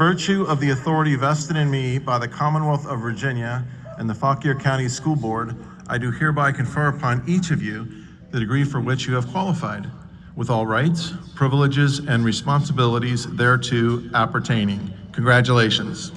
virtue of the authority vested in me by the Commonwealth of Virginia and the Fauquier County School Board, I do hereby confer upon each of you the degree for which you have qualified, with all rights, privileges, and responsibilities thereto appertaining. Congratulations.